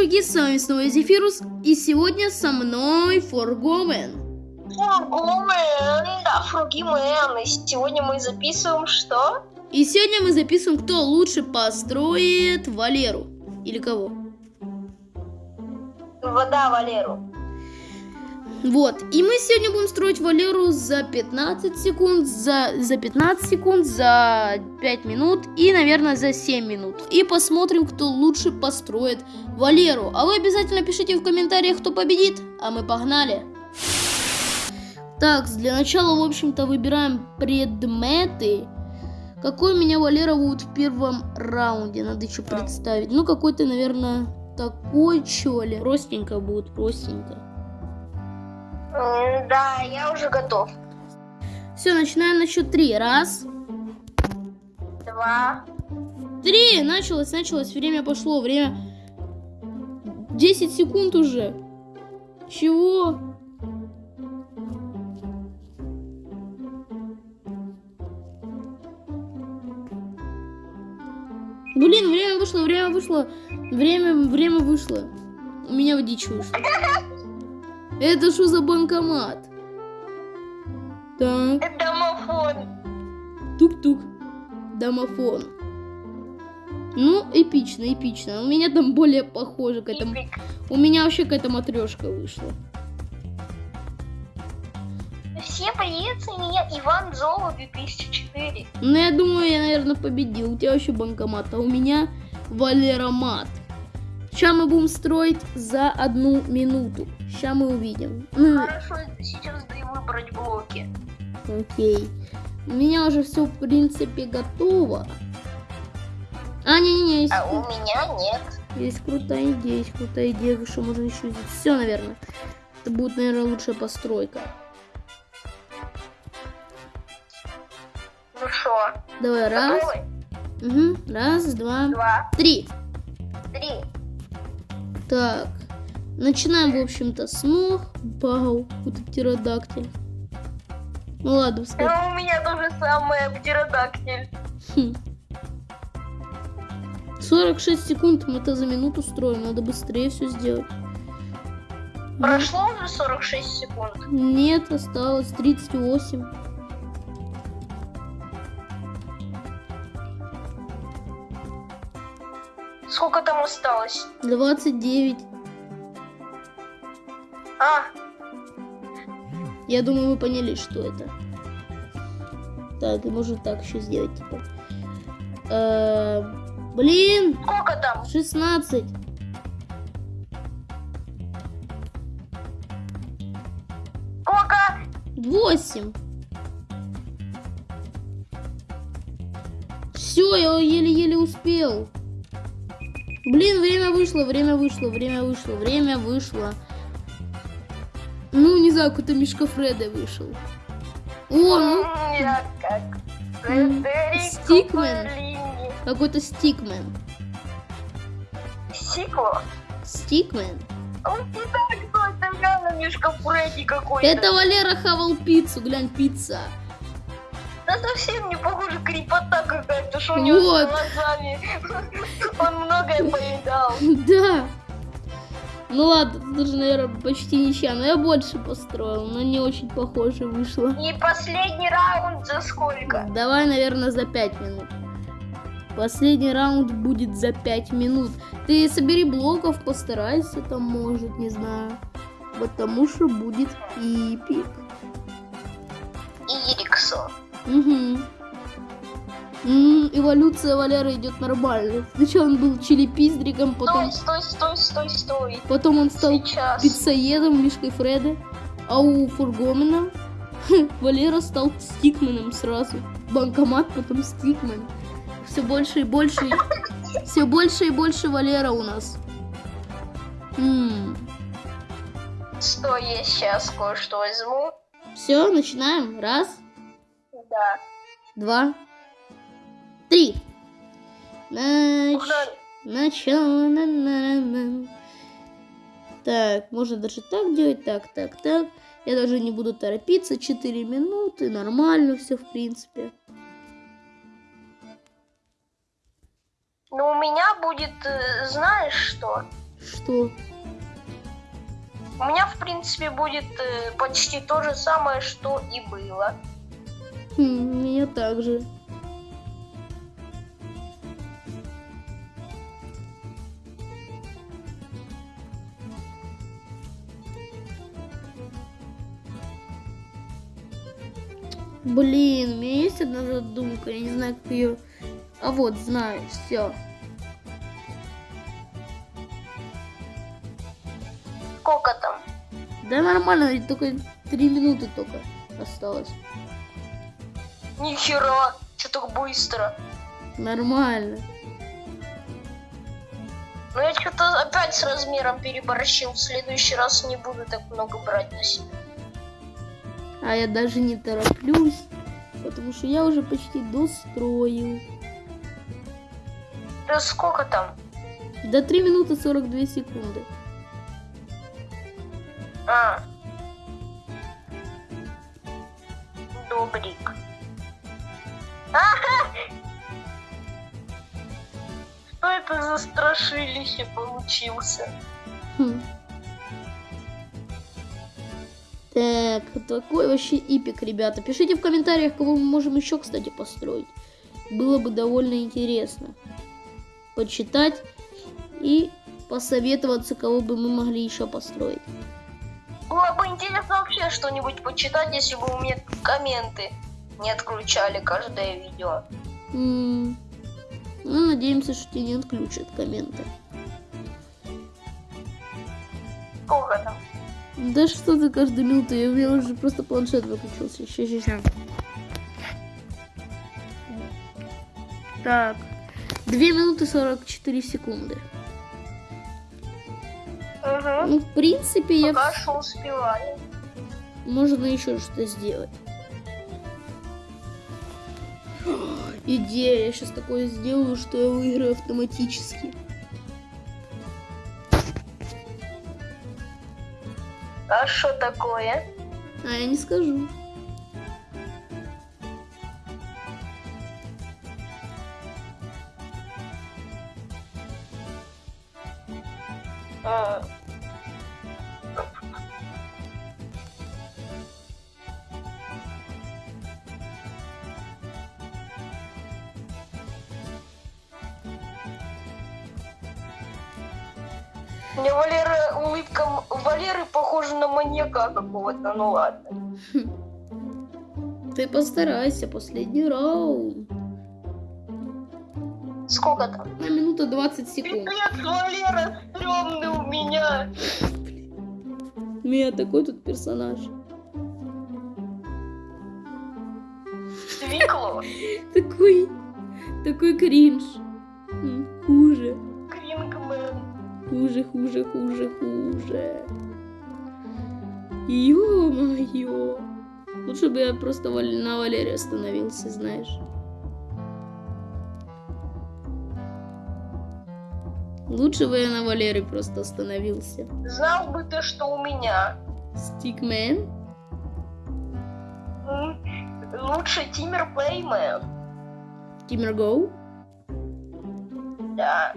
чуваки, с вами снова Зефирус, и сегодня со мной Форгомен. Фургомен, да, Фругимен. И сегодня мы записываем что? И сегодня мы записываем, кто лучше построит Валеру. Или кого? Вода Валеру. Вот, и мы сегодня будем строить Валеру за 15 секунд, за, за 15 секунд, за 5 минут и, наверное, за 7 минут. И посмотрим, кто лучше построит Валеру. А вы обязательно пишите в комментариях, кто победит. А мы погнали. Так, для начала, в общем-то, выбираем предметы. Какой меня Валера будет в первом раунде? Надо еще представить. Ну, какой-то, наверное, такой, что ли. Простенько будет, простенько. Да, я уже готов. Все, начинаем на счет три. Раз, Два. три. Началось, началось. Время пошло. Время... 10 секунд уже. Чего? Блин, время вышло, время вышло. Время, время вышло. У меня в дичь вышло. Это что за банкомат? Так. Это домофон. Тук-тук. Домофон. Ну, эпично, эпично. У меня там более похоже к этому. У меня вообще какая-то матрешка вышла. Всем привет, меня Иван Золо 2004. Ну, я думаю, я, наверное, победил. У тебя вообще банкомат, а у меня Валеромат. Сейчас мы будем строить за одну минуту. Сейчас мы увидим. Ну, Хорошо, сейчас дай выбрать блоки. окей. У меня уже все, в принципе, готово. А, не-не-не, А у меня нет. есть крутая идея, есть крутая идея, что можно еще сделать. Все, наверное. Это будет, наверное, лучшая постройка. Ну что, Давай, раз. готовы? Угу. Раз, два, Два, три. три. Так. Начинаем, в общем-то, с ног. Вау, какой-то птеродактиль. Ну ладно, пускай. А у меня то же самое, птеродактиль. Хм. 46 секунд мы это за минуту строим. Надо быстрее все сделать. Ну, Прошло уже 46 секунд. Нет, осталось 38. Осталось? 29. А, Я думаю, вы поняли, что это. Так, и можно так еще сделать, типа. Э, Блин, сколько там? 16. Сколько? 8. Все, я еле-еле успел. Блин, время вышло, время вышло, время вышло, время вышло. Ну, не знаю, какой-то Мишка Фреда вышел. О, ну, Я как Стикмен. Какой-то Стикмен. Сикло? Стикмен. Он не так, кто это реально Мишка Фредди какой-то. Это Валера хавал пиццу, глянь, пицца. Да совсем не похоже, крепота что у него Вот. глазами. Он многое поедал. Да. Ну ладно, даже, наверное, почти ничья, но я больше построил, но не очень похоже вышло. И последний раунд за сколько? Давай, наверное, за 5 минут. Последний раунд будет за 5 минут. Ты собери блоков, постарайся там, может, не знаю. Потому что будет эпик. Ириксо. Угу. Эволюция Валеры идет нормально. Сначала он был чилипиздриком, потом, Стой, стой, стой, стой, стой. потом он стал Сейчас. пиццаедом, Мишкой Фреда. А у Фургомена Валера стал стикменом сразу. Банкомат, потом стикмен. Все больше и больше. Все больше и больше Валера у нас. Стой, я сейчас кое-что возьму. Все, начинаем. Раз, Да. два, три. Нач-. Начало. на-на-на-на. Так, можно даже так делать. Так, так, так. Я даже не буду торопиться. 4 минуты. Нормально все, в принципе. Ну, у меня будет, э, знаешь что? Что? У меня, в принципе, будет э, почти то же самое, что и было. Хм, у меня также. Блин, у меня есть одна задумка, я не знаю, как ее... А вот, знаю, все. Сколько там? Да нормально, ведь только три минуты только осталось. Нихера, что так быстро. Нормально. Но я что-то опять с размером переборщил. В следующий раз не буду так много брать на себя. А я даже не тороплюсь, потому что я уже почти достроил. Да сколько там? До 3 минуты 42 секунды. А. Добрик. Ага! Что это за страшилище получился? Хм. Так, такой вообще ипик, ребята. Пишите в комментариях, кого мы можем еще, кстати, построить. Было бы довольно интересно почитать и посоветоваться, кого бы мы могли еще построить. Было бы интересно вообще что-нибудь почитать, если бы у меня комменты не отключали каждое видео. М, Ну, надеемся, что тебе не отключат комменты. Сколько там? Да что ты каждую минуту, я, у меня уже просто планшет выключился. Ща, ща. Так. 2 минуты 44 секунды. Угу. Ну, в принципе, я... Пока что успеваю. Можно еще что-то сделать. Идея, я сейчас такое сделаю, что я выиграю автоматически. А что такое? А я не скажу. Мне Валера улыбка Валеры похожа на маньяка какого-то, ну ладно. Ты постарайся, последний раунд. Сколько там? На минута 20 секунд. Пипец, Валера, стрёмный у меня. У меня такой тут персонаж. Свекло. Такой, такой кринж. Хуже. Хуже, хуже, хуже, хуже. Ё-моё. Лучше бы я просто на Валере остановился, знаешь. Лучше бы я на Валере просто остановился. Знал бы ты, что у меня. Стикмен? Лучше Тиммер Плеймен. Тиммер Гоу? Да.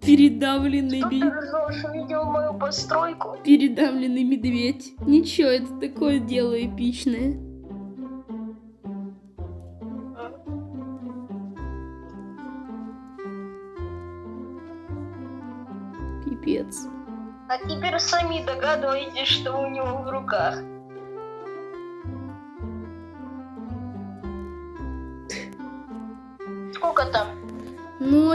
Передавленный, би- ты? Видел мою постройку? передавленный медведь. Ничего, это такое дело эпичное. Пипец. А теперь сами догадываетесь, что у него в руках.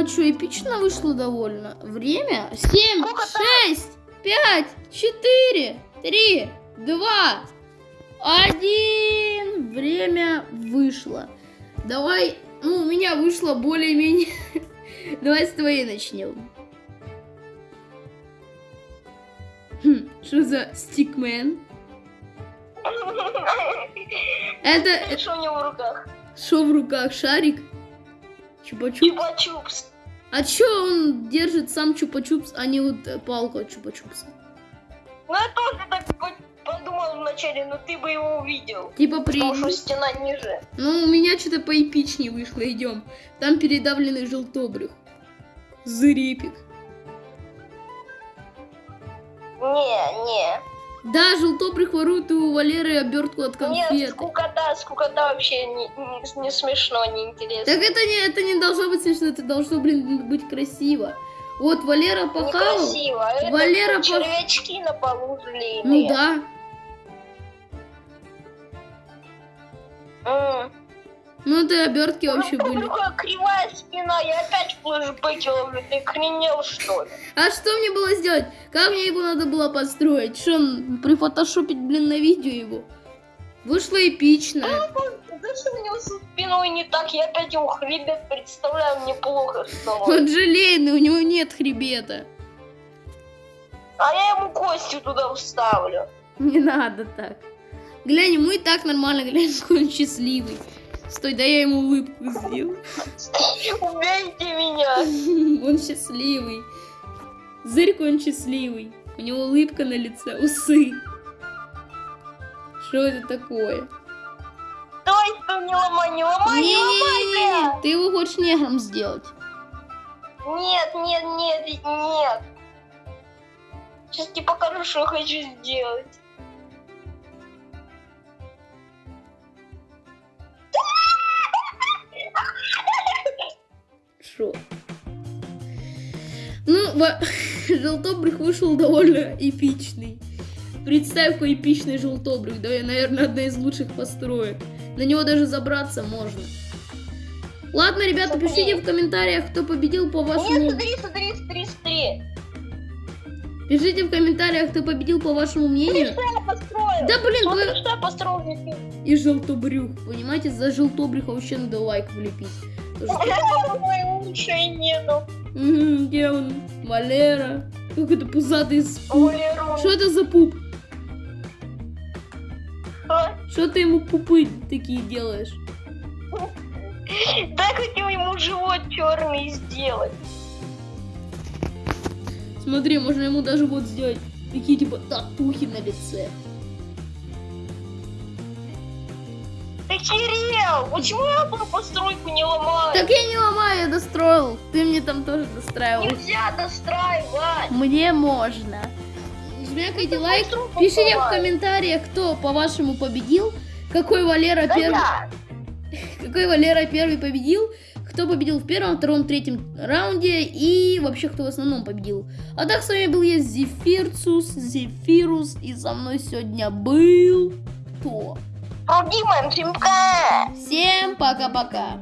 А что, эпично вышло довольно. Время? 7, Сколько там? 6, 5, 4, 3, 2, 1. Время вышло. Давай, ну, у меня вышло более-менее. Давай с твоей начнем. Хм, Что за стикмен? Это Что у него в руках? что в руках? Шарик? Чупа-чуп? Чупа-чупс. А чё он держит сам чупа-чупс, а не вот э, палку от чупа-чупса? Ну я тоже так по- подумал, вначале, но ты бы его увидел. Типа при... Потому что стена ниже. Ну, у меня что-то поэпичнее вышло, идем. Там передавленный желтобрюх. Зырепик. Не, не. Да, желтобрюх ворует у Валеры обертку от Нет, конфет. скукота, скукота вообще не, не- не смешно, не интересно. Так это не, это не должно быть смешно, это должно, блин, быть красиво. Вот Валера похавал. Некрасиво. Это Валера пох- червячки на полу Ну злые. да. М. Ну это обертки вообще Ну, были. Какая кривая спина, я опять флешбеки ловлю, ты охренел что ли? А что мне было сделать? Как мне его надо было построить? Что, прифотошопить, блин, на видео его? Вышло эпично. Да что у него со спиной не так, я опять его хребет представляю, мне плохо стало. Он желейный, у него нет хребета. А я ему кости туда вставлю. Не надо так. Глянь, ему и так нормально, глянь, какой он счастливый. Стой, да я ему улыбку сделаю. Убейте меня. Он счастливый. Зырька он счастливый. У него улыбка на лице, усы. Что это такое? Давай, что не ломай, не ломай, не ломай, Не-не-не, бля. ты его хочешь негром сделать. Нет, нет, нет, нет. Сейчас тебе покажу, что я хочу сделать. Во- желтобрюх вышел довольно эпичный. Представь, какой эпичный желтобрюх. Да, наверное, одна из лучших построек. На него даже забраться можно. Ладно, ребята, Смотри. пишите в комментариях, кто победил по Нет, вашему... смотри, смотри, смотри, смотри. Пишите в комментариях, кто победил по вашему мнению. Что я построил? Да блин, Смотри, вы... что я здесь. И желтобрюх. Понимаете, за желтобрюха вообще надо лайк влепить. Моего ушей нету. Мгм, Где он? Валера. Как это пузатый с пуп. Валеру. Что это за пуп? А? Что ты ему пупы такие делаешь? Дай хотел ему живот черный сделать. Смотри, можно ему даже вот сделать такие типа татухи на лице. Кирилл, почему я буду постройку не ломаю? Так я не ломаю, я достроил. Ты мне там тоже достраивал. Нельзя достраивать. Мне можно. Жмякайте лайк. постройку Пишите в комментариях, кто по-вашему победил. Какой Валера Да первый. я. Какой Валера первый победил? Кто победил в первом, втором, третьем раунде и вообще кто в основном победил. А так с вами был я Зефирцус, Зефирус и со мной сегодня был кто? Всем пока. Всем пока-пока.